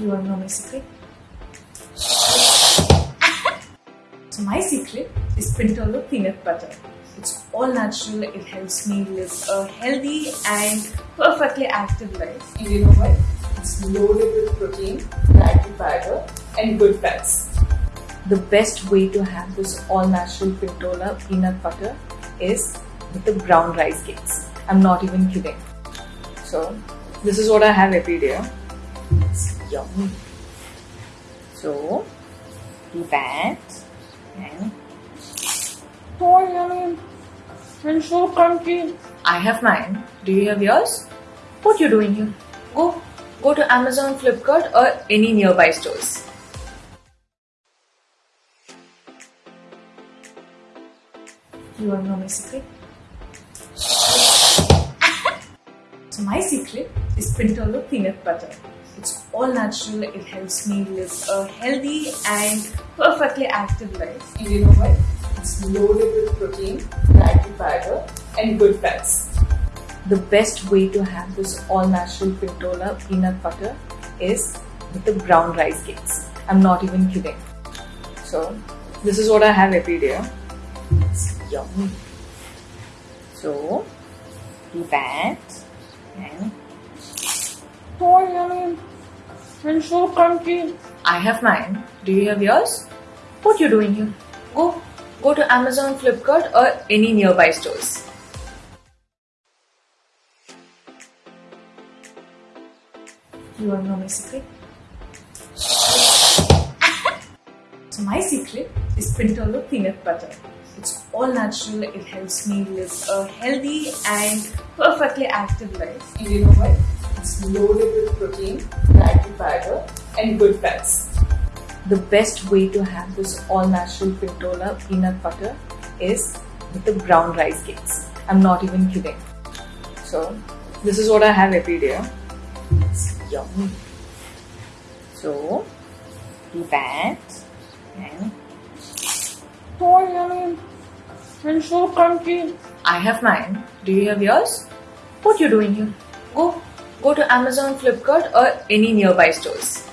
You wanna know my secret? so my secret is Pintola peanut butter. It's all natural. It helps me live a healthy and perfectly active life. And you know what? It's loaded with protein, fatty fiber, and good fats. The best way to have this all natural Pintola peanut butter is with the brown rice cakes. I'm not even kidding. So, this is what I have every day. It's yummy. So, do that and Oh, yummy. And so crunchy. I have mine. Do you have yours? What you doing here? Go, go to Amazon, Flipkart, or any nearby stores. You wanna know my secret? so my secret is Pintola peanut butter. It's all natural. It helps me live a healthy and perfectly active life. And you know what? It's loaded with protein, fatty fiber, and good fats. The best way to have this all natural Pintola peanut butter is with the brown rice cakes. I'm not even kidding. So, this is what I have every day. It's yummy. So, do that and Oh, yummy. And so crunchy. I have mine. Do you have yours? What you doing here? Go, go to Amazon, Flipkart, or any nearby stores. You wanna know my secret? so my secret is peanut butter. It's all natural. It helps me live a healthy and perfectly active life. And you know what? It's loaded with protein, fatty fiber, and good fats. The best way to have this all natural Pintola peanut butter is with the brown rice cakes. I'm not even kidding. So, this is what I have every day. It's yummy. So, do that and Oh, yummy. And so crunchy. I have mine. Do you have yours? What you doing here? Go, go to Amazon, Flipkart, or any nearby stores.